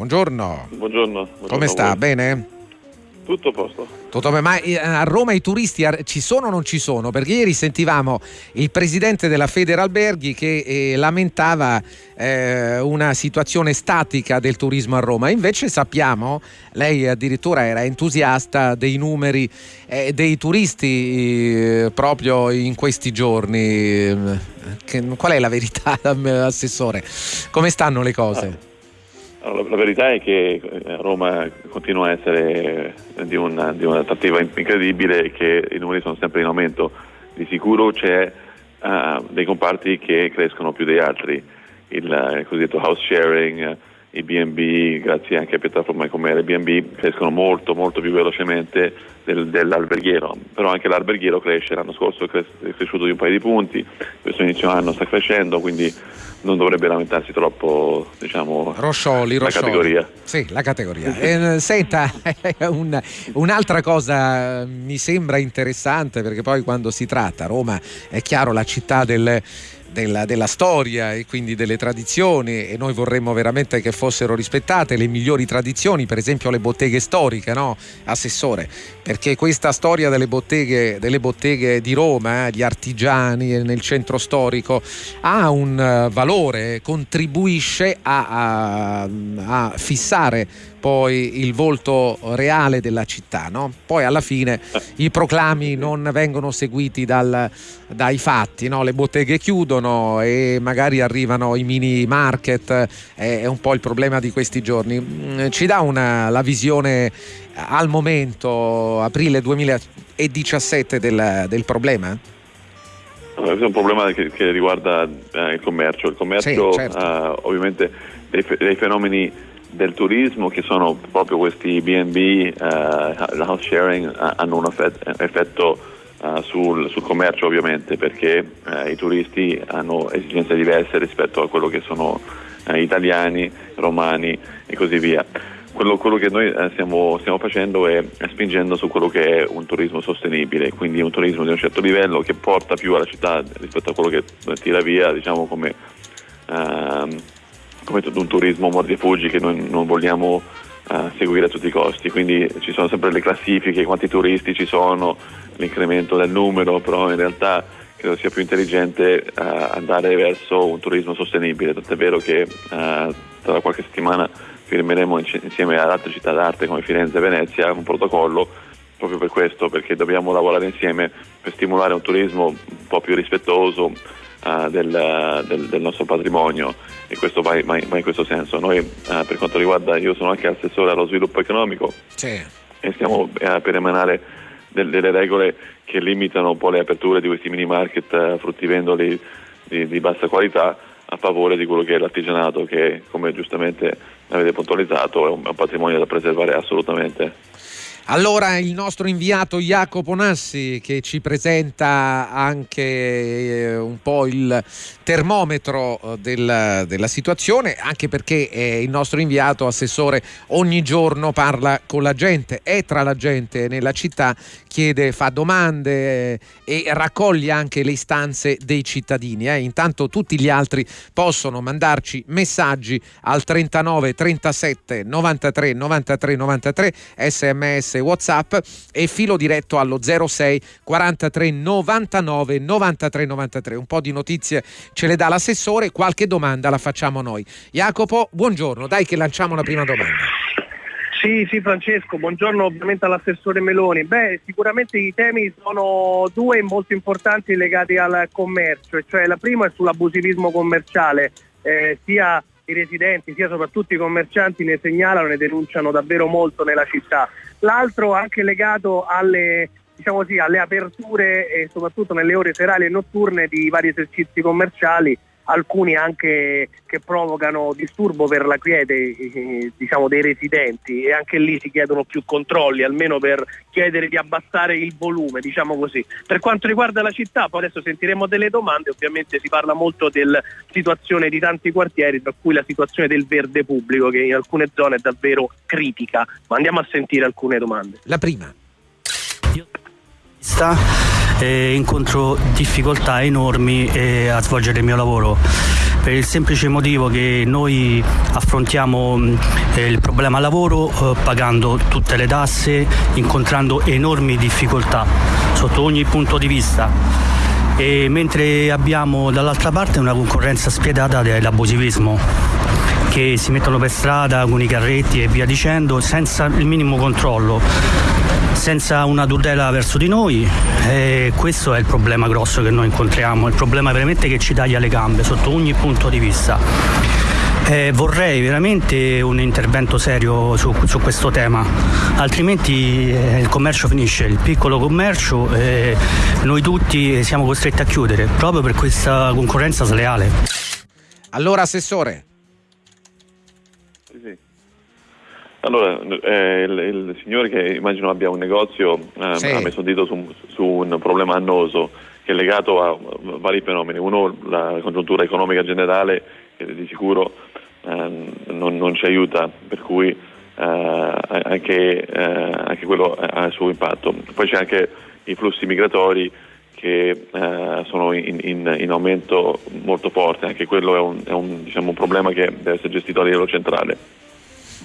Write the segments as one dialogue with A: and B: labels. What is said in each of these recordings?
A: buongiorno.
B: Buongiorno. buongiorno
A: Come sta? Bene?
B: Tutto a posto.
A: Tutto bene. Ma eh, a Roma i turisti ci sono o non ci sono? Perché ieri sentivamo il presidente della Federalberghi che eh, lamentava eh, una situazione statica del turismo a Roma. Invece sappiamo, lei addirittura era entusiasta dei numeri eh, dei turisti eh, proprio in questi giorni. Che, qual è la verità, assessore? Come stanno le cose?
B: La verità è che eh, Roma continua a essere di, una, di un'attrattiva incredibile e che i numeri sono sempre in aumento. Di sicuro c'è uh, dei comparti che crescono più degli altri, il, il cosiddetto house sharing, i B&B, grazie anche a piattaforme come Airbnb, crescono molto molto più velocemente del, dell'alberghiero, però anche l'alberghiero cresce, l'anno scorso è cresciuto di un paio di punti, questo inizio anno sta crescendo, quindi non dovrebbe lamentarsi troppo diciamo,
A: Roscioli,
B: la
A: Roscioli.
B: categoria.
A: Sì, la categoria. Eh, senta, un, un'altra cosa mi sembra interessante perché poi quando si tratta, Roma è chiaro la città del della, della, storia e quindi delle tradizioni e noi vorremmo veramente che fossero rispettate le migliori tradizioni, per esempio le botteghe storiche, no? Assessore, perché questa storia delle botteghe, delle botteghe di Roma, eh, gli artigiani nel centro storico, ha un uh, valore, contribuisce a, a, a fissare poi il volto reale della città. No? Poi alla fine i proclami non vengono seguiti dal, dai fatti, no? le botteghe chiudono e magari arrivano i mini market, è un po' il problema di questi giorni. Mm, ci dà una, la visione al momento, aprile 2017, del, del problema?
B: Questo è un problema che, che riguarda eh, il commercio. Il commercio
A: sì, certo.
B: uh, ovviamente dei, dei fenomeni del turismo che sono proprio questi B&B, eh, house sharing, hanno un effetto uh, sul, sul, commercio ovviamente perché i turisti hanno esigenze diverse rispetto a quello che sono italiani, romani e così via. Quello, quello che noi stiamo, stiamo, facendo è, è spingendo su quello che è un turismo sostenibile, quindi un turismo di un certo livello che porta più alla città rispetto a quello che tira via, diciamo come ehm, come un turismo mordi e fuggi che noi non vogliamo seguire a tutti i costi, quindi ci sono sempre le classifiche, quanti turisti ci sono, l'incremento del numero, però in realtà credo sia più intelligente uh, andare verso un turismo sostenibile, tant'è vero che uh, tra qualche settimana firmeremo insieme ad altre città d'arte come Firenze e Venezia un protocollo proprio per questo, perché dobbiamo lavorare insieme per stimolare un turismo un po' più rispettoso, uh, del, del, del, nostro patrimonio e questo va, va, va in questo senso. Noi uh, per quanto riguarda, io sono anche assessore allo sviluppo economico
A: sì.
B: e stiamo uh, per emanare del, delle regole che limitano un po' le aperture di questi mini market fruttivendoli di, di bassa qualità a favore di quello che è l'artigianato che come giustamente avete puntualizzato è un, è un patrimonio da preservare assolutamente.
A: Allora il nostro inviato Jacopo Nassi che ci presenta anche eh, un po' il termometro eh, del, della situazione, anche perché eh, il nostro inviato assessore ogni giorno parla con la gente, è tra la gente nella città, chiede, fa domande eh, e raccoglie anche le istanze dei cittadini. Eh. Intanto tutti gli altri possono mandarci messaggi al 39 37 93 93 93 sms whatsapp e filo diretto allo 06 43 99 93 93 un po' di notizie ce le dà l'assessore qualche domanda la facciamo noi. Jacopo buongiorno. Dai che lanciamo la prima domanda.
C: Sì, sì Francesco, buongiorno ovviamente all'assessore Meloni. Beh, sicuramente i temi sono due molto importanti legati al commercio, cioè la prima è sull'abusivismo commerciale, eh, sia i residenti sia soprattutto i commercianti ne segnalano e ne denunciano davvero molto nella città. L'altro anche legato alle, diciamo così, alle aperture e soprattutto nelle ore serali e notturne di vari esercizi commerciali alcuni anche che provocano disturbo per la quiete eh, diciamo, dei residenti e anche lì si chiedono più controlli, almeno per chiedere di abbassare il volume, diciamo così. Per quanto riguarda la città, poi adesso sentiremo delle domande, ovviamente si parla molto della situazione di tanti quartieri, tra cui la situazione del verde pubblico che in alcune zone è davvero critica, ma andiamo a sentire alcune domande.
A: La prima.
D: Eh, incontro difficoltà enormi a svolgere il mio lavoro per il semplice motivo che noi affrontiamo eh, il problema lavoro eh, pagando tutte le tasse, incontrando enormi difficoltà sotto ogni punto di vista. E mentre abbiamo dall'altra parte una concorrenza spietata dell'abusivismo che si mettono per strada con i carretti e via dicendo senza il minimo controllo senza una tutela verso di noi e questo è il problema grosso che noi incontriamo, il problema veramente che ci taglia le gambe sotto ogni punto di vista. Eh, vorrei veramente un intervento serio su, su questo tema, altrimenti eh, il commercio finisce, il piccolo commercio e noi tutti siamo costretti a chiudere proprio per questa concorrenza sleale.
A: Allora, Assessore,
B: Allora, eh, il, il, signore che immagino abbia un negozio eh, sì. ha messo il dito su, su, un problema annoso che è legato a vari fenomeni. Uno, la congiuntura economica generale che di sicuro eh, non, non, ci aiuta, per cui eh, anche, eh, anche, quello ha il suo impatto. Poi c'è anche i flussi migratori che eh, sono in, in, in, aumento molto forte, anche quello è un, è un, diciamo, un problema che deve essere gestito a livello centrale.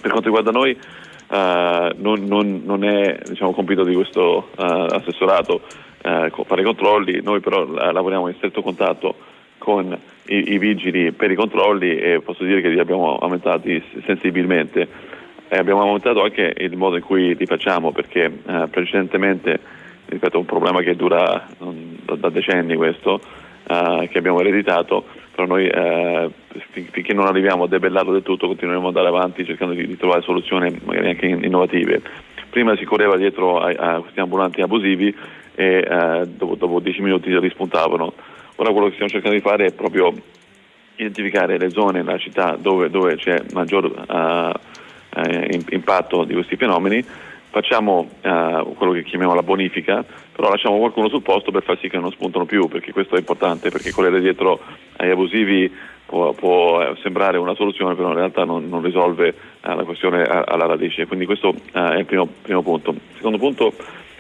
B: Per quanto riguarda noi uh, non, non, non, è diciamo, compito di questo uh, assessorato uh, fare i controlli, noi però lavoriamo in stretto contatto con i, i, vigili per i controlli e posso dire che li abbiamo aumentati sensibilmente. E abbiamo aumentato anche il modo in cui li facciamo perché precedentemente, ripeto, un problema che dura da, da decenni questo, che abbiamo ereditato, però noi eh, finché non arriviamo a debellarlo del tutto continueremo ad andare avanti cercando di, di trovare soluzioni magari anche innovative. Prima si correva dietro a, a questi ambulanti abusivi e eh, dopo, dopo 10 minuti rispuntavano. Ora quello che stiamo cercando di fare è proprio identificare le zone nella città dove, dove c'è maggior uh, uh, impatto di questi fenomeni facciamo eh, quello che chiamiamo la bonifica, però lasciamo qualcuno sul posto per far sì che non spuntano più, perché questo è importante, perché correre dietro ai abusivi può, può eh, sembrare una soluzione, però in realtà non, non risolve eh, la questione alla radice. Quindi questo eh, è il primo, primo, punto. Il secondo punto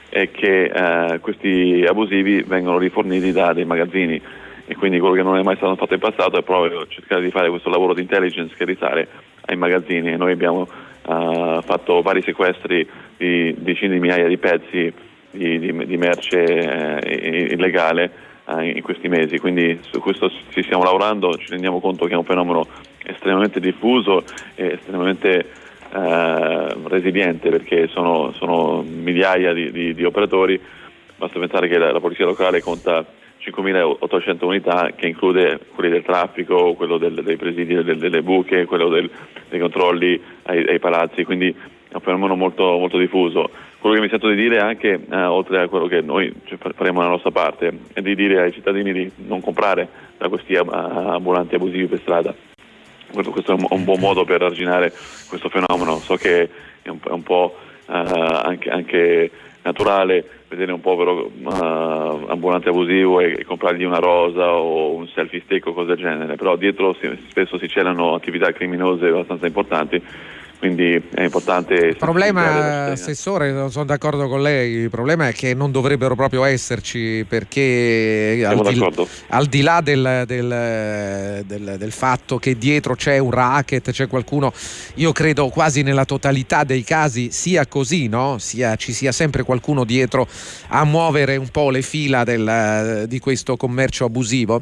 B: è che eh, questi abusivi vengono riforniti da dei magazzini e quindi quello che non è mai stato fatto in passato è proprio cercare di fare questo lavoro di intelligence che risale ai magazzini e noi abbiamo uh, fatto vari sequestri di decine di migliaia di pezzi di, di, di merce eh, illegale eh, in questi mesi, quindi su questo ci stiamo lavorando, ci rendiamo conto che è un fenomeno estremamente diffuso e estremamente eh, resiliente perché sono, sono migliaia di, di, operatori, basta pensare che la, la polizia locale conta 5.800 unità che include quelli del traffico, quello del, dei presidi delle, delle buche, quello del, dei controlli ai, ai, palazzi, quindi un fenomeno molto, molto, diffuso. Quello che mi sento di dire anche, eh, oltre a quello che noi faremo nella nostra parte, è di dire ai cittadini di non comprare da questi ambulanti abusivi per strada. Questo è un, buon modo per arginare questo fenomeno. So che è un, è un po' eh, anche, anche naturale vedere un povero uh, ambulante abusivo e, e, comprargli una rosa o un selfie stick o cose del genere, però dietro si, spesso si celano attività criminose abbastanza importanti quindi è importante.
A: Il problema, Assessore, non sono d'accordo con lei, il problema è che non dovrebbero proprio esserci perché al di, al di, là del, del, del, del, fatto che dietro c'è un racket, c'è qualcuno, io credo quasi nella totalità dei casi sia così, no? sia, ci sia sempre qualcuno dietro a muovere un po' le fila di questo commercio abusivo,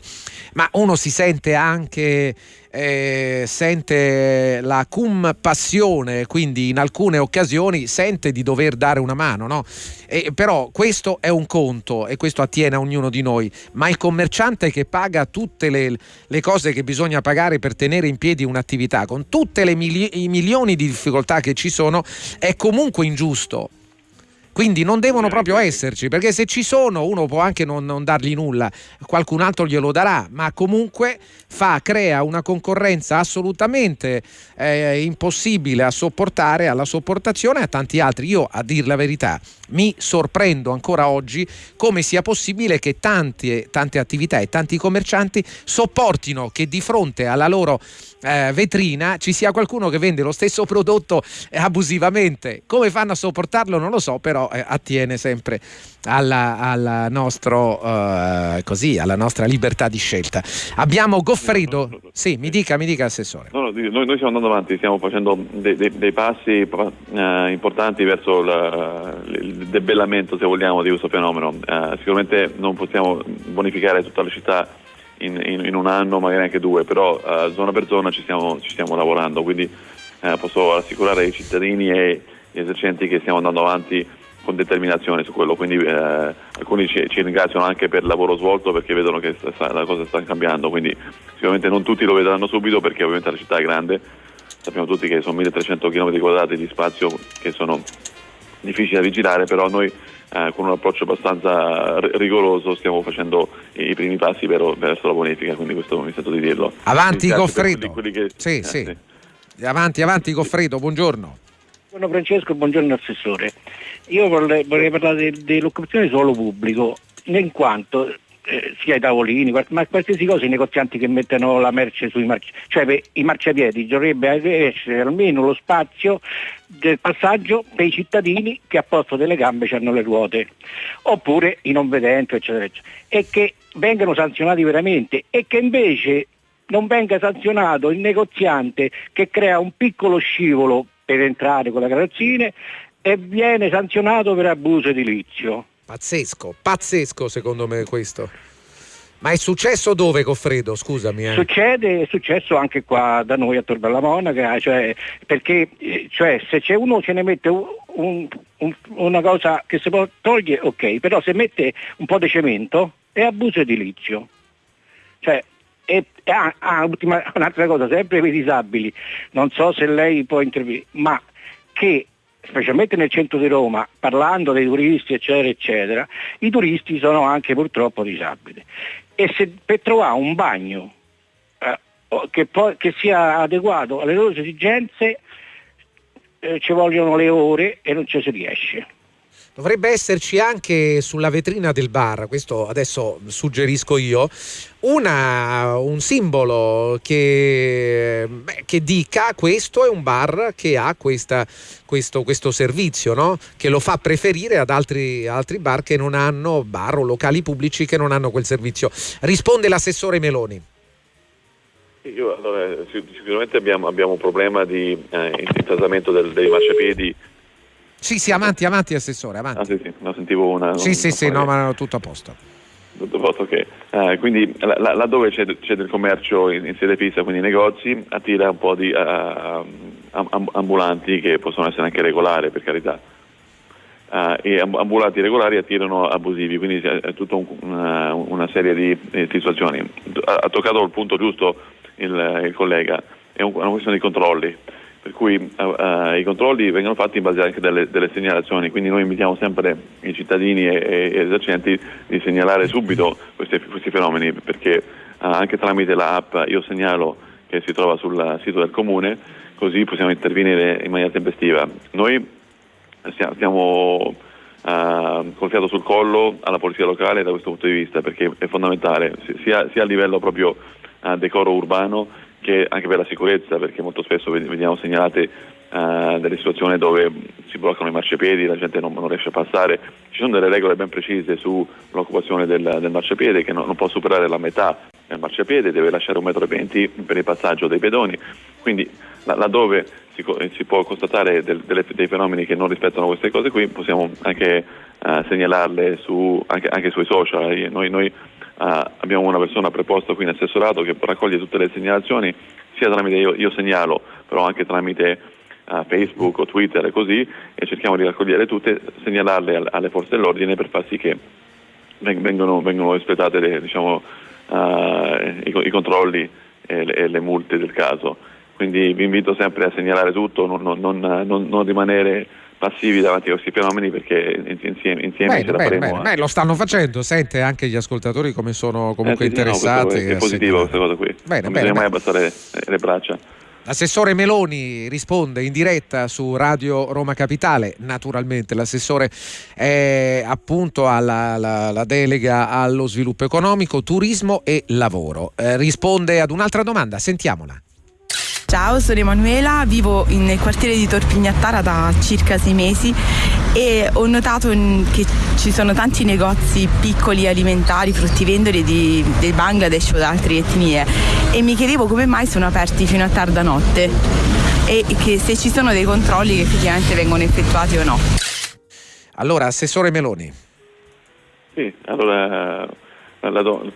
A: ma uno si sente anche eh, sente la cum passione, quindi in alcune occasioni sente di dover dare una mano, no? E, però questo è un conto e questo attiene a ognuno di noi, ma il commerciante che paga tutte le, le cose che bisogna pagare per tenere in piedi un'attività, con tutti i milioni di difficoltà che ci sono, è comunque ingiusto quindi non devono proprio esserci, perché se ci sono uno può anche non, non dargli nulla, qualcun altro glielo darà, ma comunque fa, crea una concorrenza assolutamente eh, impossibile a sopportare, alla sopportazione a tanti altri. Io, a dir la verità, mi sorprendo ancora oggi come sia possibile che tante, tante attività e tanti commercianti sopportino che di fronte alla loro eh, vetrina ci sia qualcuno che vende lo stesso prodotto abusivamente. Come fanno a sopportarlo non lo so, però eh, attiene sempre alla, alla, nostro, uh, così, alla, nostra libertà di scelta. Abbiamo Goffredo, sì, mi dica, mi dica Assessore.
B: No, no, noi, noi, stiamo andando avanti, stiamo facendo dei, dei, dei passi uh, importanti verso la, il debellamento, se vogliamo, di questo fenomeno. Uh, sicuramente non possiamo bonificare tutta la città in, in, in un anno, magari anche due, però zona per zona ci stiamo, ci stiamo lavorando, quindi posso assicurare ai cittadini e agli esercenti che stiamo andando avanti con determinazione su quello, quindi eh, alcuni ci, ci, ringraziano anche per il lavoro svolto perché vedono che sta, la cosa sta cambiando, quindi sicuramente non tutti lo vedranno subito perché ovviamente la città è grande, sappiamo tutti che sono 1300 km quadrati di spazio che sono difficili da vigilare, però noi eh, con un approccio abbastanza rigoroso stiamo facendo i primi passi per, verso la bonifica, quindi questo mi sento di dirlo.
A: Avanti Goffredo. Sì, sì. sì. Avanti, avanti Goffredo, buongiorno.
E: Buongiorno Francesco, buongiorno Assessore. Io vorrei, vorrei parlare dell'occupazione suolo pubblico, in quanto eh, sia i tavolini, ma qualsiasi cosa i negozianti che mettono la merce sui marciapiedi, cioè per i marciapiedi dovrebbe essere almeno lo spazio del passaggio per i cittadini che a posto delle gambe hanno le ruote, oppure i non vedenti, eccetera, eccetera, e che vengano sanzionati veramente e che invece non venga sanzionato il negoziante che crea un piccolo scivolo per entrare con le carrozzine e viene sanzionato per abuso edilizio.
A: Pazzesco, pazzesco secondo me questo. Ma è successo dove, Goffredo? Scusami. Eh.
E: Succede, è successo anche qua da noi a Torbella Monaca, cioè, perché eh, cioè, se c'è uno ce ne mette un, un, un, una cosa che si può togliere, ok, però se mette un po' di cemento è abuso edilizio. Cioè, e ah, ah, ultima, un'altra cosa, sempre per i disabili, non so se lei può intervenire, ma che specialmente nel centro di Roma, parlando dei turisti eccetera eccetera, i turisti sono anche purtroppo disabili. E se per trovare un bagno eh, che, poi, che, sia adeguato alle loro esigenze eh, ci vogliono le ore e non ci si riesce.
A: Dovrebbe esserci anche sulla vetrina del bar, questo adesso suggerisco io, una, un simbolo che, beh, che, dica questo è un bar che ha questa, questo, questo, servizio, no? che lo fa preferire ad altri, altri bar che non hanno, bar o locali pubblici che non hanno quel servizio. Risponde l'assessore Meloni.
B: Io, allora, sicuramente abbiamo, abbiamo un problema di eh, intasamento dei marciapiedi
A: sì, sì, avanti, avanti, Assessore, avanti.
B: Ah, sì, sì, no, sentivo una...
A: Sì, sì, sì, no, ma tutto a posto.
B: Tutto a posto, ok. Uh, quindi laddove c'è, c'è, del commercio in, in, sede fissa, quindi negozi, attira un po' di uh, ambulanti che possono essere anche regolari, per carità. Uh, e ambulanti regolari attirano abusivi, quindi è tutta un, una, una, serie di, di situazioni. Ha, ha, toccato il punto giusto il, il collega, è un, una questione di controlli per cui uh, uh, i controlli vengono fatti in base anche delle, delle, segnalazioni, quindi noi invitiamo sempre i cittadini e, gli esercenti di segnalare subito questi, questi fenomeni, perché uh, anche tramite l'app io segnalo che si trova sul sito del comune, così possiamo intervenire in maniera tempestiva. Noi stiamo col fiato sul collo alla polizia locale da questo punto di vista, perché è fondamentale, sia, sia a livello proprio decoro urbano, che anche per la sicurezza, perché molto spesso vediamo segnalate uh, delle situazioni dove si bloccano i marciapiedi, la gente non, non, riesce a passare. Ci sono delle regole ben precise sull'occupazione del, del marciapiede che non, non, può superare la metà del marciapiede, deve lasciare un metro e venti per il passaggio dei pedoni. Quindi laddove si, si può constatare del, delle, dei fenomeni che non rispettano queste cose qui, possiamo anche uh, segnalarle su, anche, anche, sui social. Noi, noi Uh, abbiamo una persona preposta qui in assessorato che raccoglie tutte le segnalazioni, sia tramite io, io segnalo, però anche tramite uh, Facebook o Twitter e così, e cerchiamo di raccogliere tutte, segnalarle al, alle forze dell'ordine per far sì che vengono, vengono espletate le, diciamo, uh, i, i, controlli e le, e le, multe del caso. Quindi vi invito sempre a segnalare tutto, non, non, non, non rimanere passivi davanti a questi fenomeni perché insieme, insieme bene, ce la bene, faremo.
A: Bene, a... lo stanno facendo, sente anche gli ascoltatori come sono comunque eh, sì, interessati.
B: No, è positivo questa cosa qui. Bene, non bisogna mai abbassare le braccia.
A: L'assessore Meloni risponde in diretta su Radio Roma Capitale, naturalmente l'assessore è appunto alla la, la delega allo sviluppo economico, turismo e lavoro. Eh, risponde ad un'altra domanda, sentiamola.
F: Ciao, sono Emanuela, vivo nel quartiere di Torpignattara da circa sei mesi e ho notato che ci sono tanti negozi piccoli alimentari, fruttivendoli di, del Bangladesh o da altre etnie e mi chiedevo come mai sono aperti fino a tarda notte e che se ci sono dei controlli che effettivamente vengono effettuati o no.
A: Allora, Assessore Meloni.
B: Sì, allora non,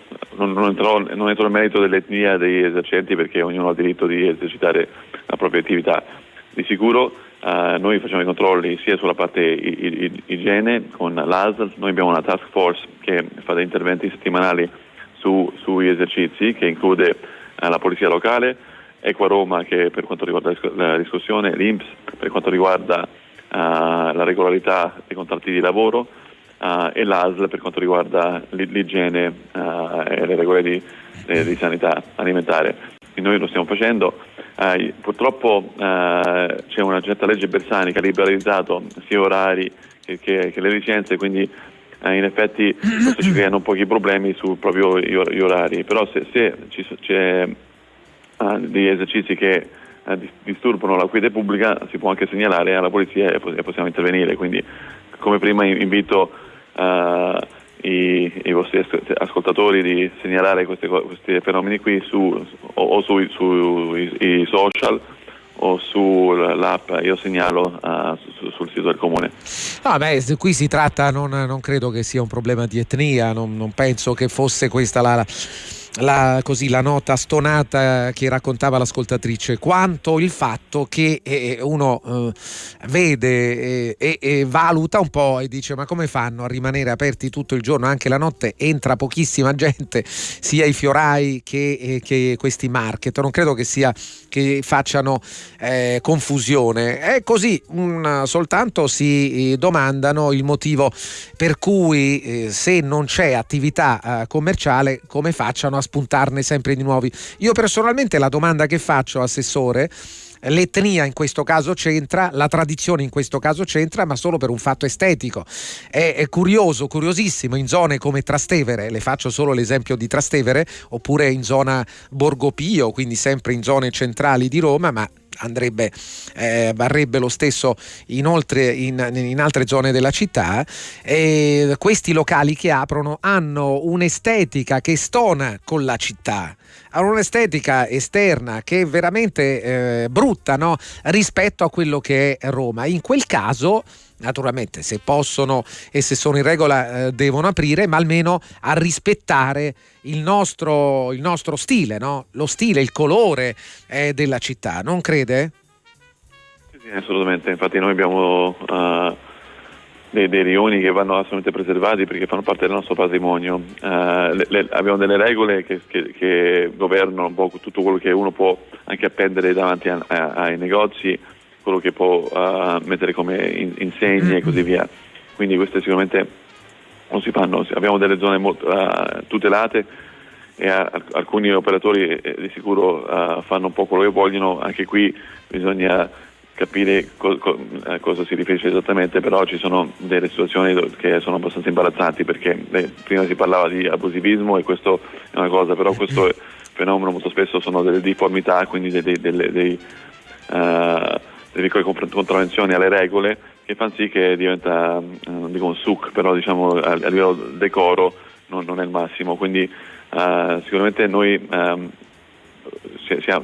B: non, entrerò, non entro nel merito dell'etnia degli esercenti perché ognuno ha il diritto di esercitare la propria attività. Di sicuro eh, noi facciamo i controlli sia sulla parte igiene con l'ASL, noi abbiamo una task force che fa degli interventi settimanali su, sugli esercizi che include eh, la polizia locale, Equa Roma che per quanto riguarda la discussione, l'INPS per quanto riguarda eh, la regolarità dei contratti di lavoro, uh, e l'ASL per quanto riguarda l'igiene uh, e le regole di, eh, di, sanità alimentare. Quindi noi lo stiamo facendo. Uh, purtroppo c'è una certa legge Bersani che ha liberalizzato sia orari che, che, che le licenze, quindi in effetti questo ci creano pochi problemi su proprio gli orari, però se, se ci, c'è degli esercizi che disturbano la quiete pubblica si può anche segnalare alla polizia e possiamo intervenire, quindi come prima invito uh, i, i, vostri ascoltatori di segnalare queste, questi fenomeni qui su, o, o sui su, social o sull'app, io segnalo uh, su, sul sito del comune.
A: No, beh, qui si tratta, non, non, credo che sia un problema di etnia, non, non penso che fosse questa la, la, così, la, nota stonata che raccontava l'ascoltatrice, quanto il fatto che eh, uno eh, vede eh, e valuta un po' e dice ma come fanno a rimanere aperti tutto il giorno, anche la notte? Entra pochissima gente, sia i fiorai che, eh, che questi market, non credo che, sia, che facciano eh, confusione, è così, un, soltanto si eh, domandano il motivo per cui se non c'è attività commerciale come facciano a spuntarne sempre di nuovi. Io personalmente la domanda che faccio, Assessore, l'etnia in questo caso c'entra, la tradizione in questo caso c'entra, ma solo per un fatto estetico. È, è, curioso, curiosissimo, in zone come Trastevere, le faccio solo l'esempio di Trastevere, oppure in zona Borgopio, quindi sempre in zone centrali di Roma, ma andrebbe, eh, varrebbe lo stesso inoltre in, in altre zone della città. E questi locali che aprono hanno un'estetica che stona con la città hanno un'estetica esterna che è veramente eh, brutta no? rispetto a quello che è Roma. In quel caso naturalmente se possono e se sono in regola eh, devono aprire, ma almeno a rispettare il nostro, il nostro stile, no? lo stile, il colore eh, della città, non crede?
B: Sì, sì assolutamente, infatti noi abbiamo uh, dei, dei, rioni che vanno assolutamente preservati perché fanno parte del nostro patrimonio, uh, le, le, abbiamo delle regole che, che, che, governano un po' tutto quello che uno può anche appendere davanti a, a, ai negozi quello che può uh, mettere come in, insegne e così via. Quindi queste sicuramente non si fanno, abbiamo delle zone molto uh, tutelate e uh, alcuni operatori eh, di sicuro fanno un po' quello che vogliono, anche qui bisogna capire co- co- a cosa si riferisce esattamente, però ci sono delle situazioni che sono abbastanza imbarazzanti perché eh, prima si parlava di abusivismo e questo è una cosa, però questo fenomeno molto spesso sono delle difformità, quindi dei, dei, dei, dei uh, le piccole contravvenzioni alle regole che fanno sì che diventa, eh, non dico un suc, però diciamo a, a livello decoro non, non, è il massimo. Quindi uh, sicuramente noi um,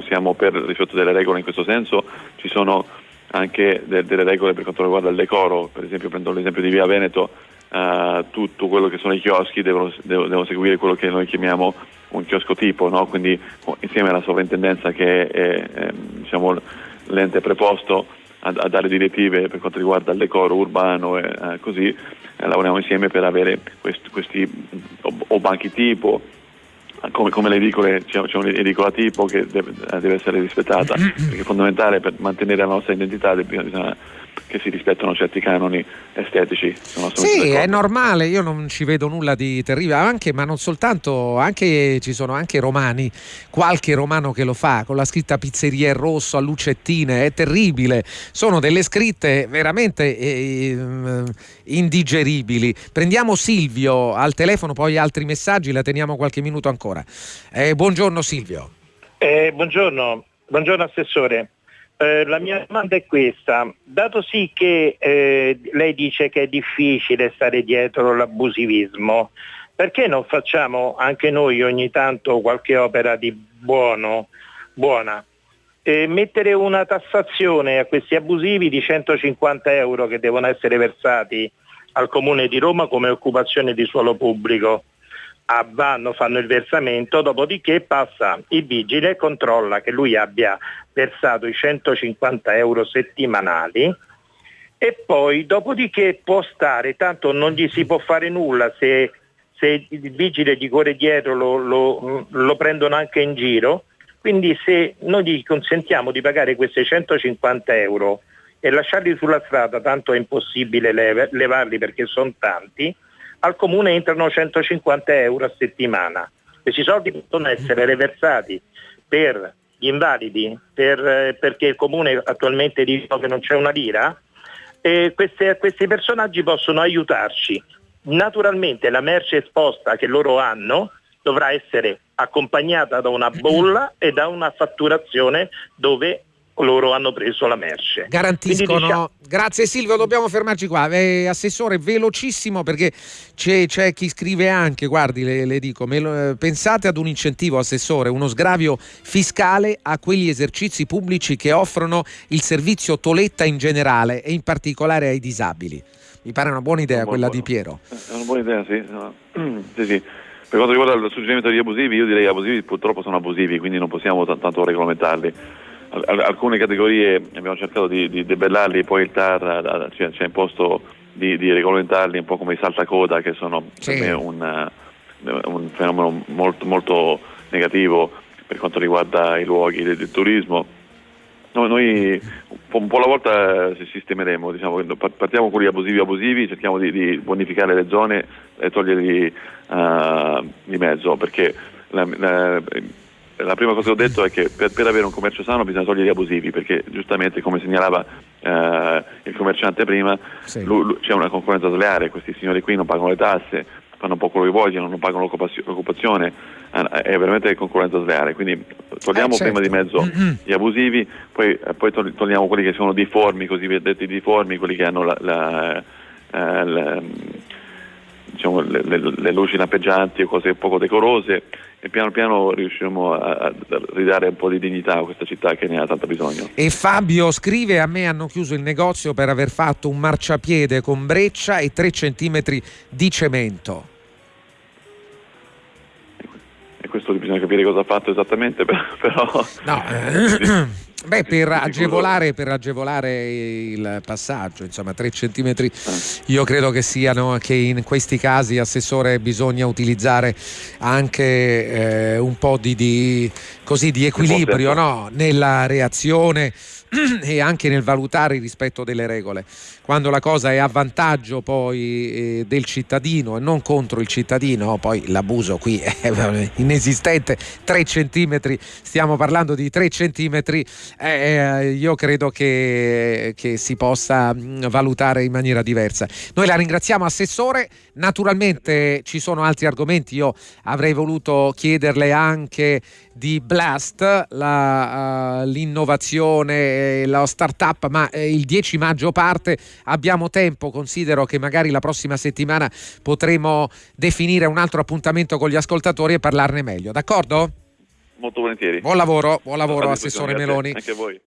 B: siamo per il rispetto delle regole in questo senso, ci sono anche de- delle regole per quanto riguarda il decoro, per esempio prendo l'esempio di Via Veneto, uh, tutto quello che sono i chioschi devono, devono, devono, seguire quello che noi chiamiamo un chiosco tipo, no? quindi insieme alla sovrintendenza che è, è diciamo, l'ente preposto a, a, dare direttive per quanto riguarda il decoro urbano e eh, così, eh, lavoriamo insieme per avere questi, questi o, o, banchi tipo, come, come le edicole, c'è, c'è un'edicola tipo che deve, deve essere rispettata, perché è fondamentale per mantenere la nostra identità bisogna che si rispettano certi canoni estetici.
A: Sì, è normale, io non ci vedo nulla di terribile, anche, ma non soltanto, anche, ci sono anche romani, qualche romano che lo fa con la scritta pizzeria in rosso a lucettine, è terribile, sono delle scritte veramente eh, indigeribili. Prendiamo Silvio al telefono, poi altri messaggi, la teniamo qualche minuto ancora. Eh, buongiorno Silvio.
G: Eh, buongiorno, Buongiorno Assessore. Eh, la mia domanda è questa, dato sì che eh, lei dice che è difficile stare dietro l'abusivismo, perché non facciamo anche noi ogni tanto qualche opera di buono, buona? E mettere una tassazione a questi abusivi di 150 euro che devono essere versati al Comune di Roma come occupazione di suolo pubblico vanno, fanno il versamento, dopodiché passa il vigile e controlla che lui abbia versato i 150 euro settimanali e poi dopodiché può stare, tanto non gli si può fare nulla se, se il vigile gli corre dietro lo, lo, lo prendono anche in giro, quindi se noi gli consentiamo di pagare questi 150 euro e lasciarli sulla strada, tanto è impossibile levarli perché sono tanti, al comune entrano 150 euro a settimana. Questi soldi possono essere reversati per gli invalidi, per, eh, perché il comune attualmente dice che non c'è una lira, e queste, questi personaggi possono aiutarci. Naturalmente la merce esposta che loro hanno dovrà essere accompagnata da una bolla e da una fatturazione dove loro hanno preso la merce.
A: Garantiscono. Diciamo... Grazie Silvio, dobbiamo fermarci qua. Eh, assessore, velocissimo perché c'è, c'è, chi scrive anche, guardi, le, le dico, lo, eh, pensate ad un incentivo, assessore, uno sgravio fiscale a quegli esercizi pubblici che offrono il servizio Toletta in generale e in particolare ai disabili. Mi pare una buona idea una quella buona, di Piero.
B: È una buona idea, sì. No. sì, sì. Per quanto riguarda il suggerimento degli abusivi, io direi che abusivi purtroppo sono abusivi, quindi non possiamo t- tanto regolamentarli alcune categorie abbiamo cercato di, di debellarli, poi il TAR ci, ci ha imposto di, di, regolamentarli un po' come i saltacoda che sono sì. per me un, un, fenomeno molto, molto negativo per quanto riguarda i luoghi del, del turismo. Noi, noi, un po' alla volta sistemeremo, diciamo, partiamo con gli abusivi abusivi, cerchiamo di, di bonificare le zone e toglierli uh, di mezzo perché la, la, la prima cosa che ho detto è che per, per, avere un commercio sano bisogna togliere gli abusivi, perché giustamente come segnalava eh, il commerciante prima, sì. lui, lui, c'è una concorrenza sleale, questi signori qui non pagano le tasse, fanno un po' quello che vogliono, non pagano l'occupazione, eh, è veramente concorrenza sleale, quindi togliamo eh, certo. prima di mezzo mm-hmm. gli abusivi, poi, eh, poi, togliamo quelli che sono difformi, così detti difformi, quelli che hanno la, la, eh, la diciamo, le, le, le, luci lampeggianti o cose poco decorose e piano piano riusciremo a, a, ridare un po' di dignità a questa città che ne ha tanto bisogno.
A: E Fabio scrive a me hanno chiuso il negozio per aver fatto un marciapiede con breccia e 3 cm di cemento.
B: E questo bisogna capire cosa ha fatto esattamente, però...
A: No, eh, Beh, per agevolare, per agevolare, il passaggio, insomma, 3 centimetri, io credo che siano che in questi casi, Assessore, bisogna utilizzare anche eh, un po' di, di, così, di equilibrio no? nella reazione e anche nel valutare il rispetto delle regole. Quando la cosa è a vantaggio poi eh, del cittadino e non contro il cittadino, poi l'abuso qui è inesistente, 3 centimetri, stiamo parlando di 3 centimetri, eh, eh, io credo che, che, si possa mm, valutare in maniera diversa. Noi la ringraziamo Assessore, naturalmente ci sono altri argomenti, io avrei voluto chiederle anche di Blast, la, uh, l'innovazione, la startup, ma eh, il 10 maggio parte, abbiamo tempo, considero che magari la prossima settimana potremo definire un altro appuntamento con gli ascoltatori e parlarne meglio, d'accordo?
B: Molto volentieri.
A: Buon lavoro, buon lavoro Assessore Meloni.
B: Anche a voi.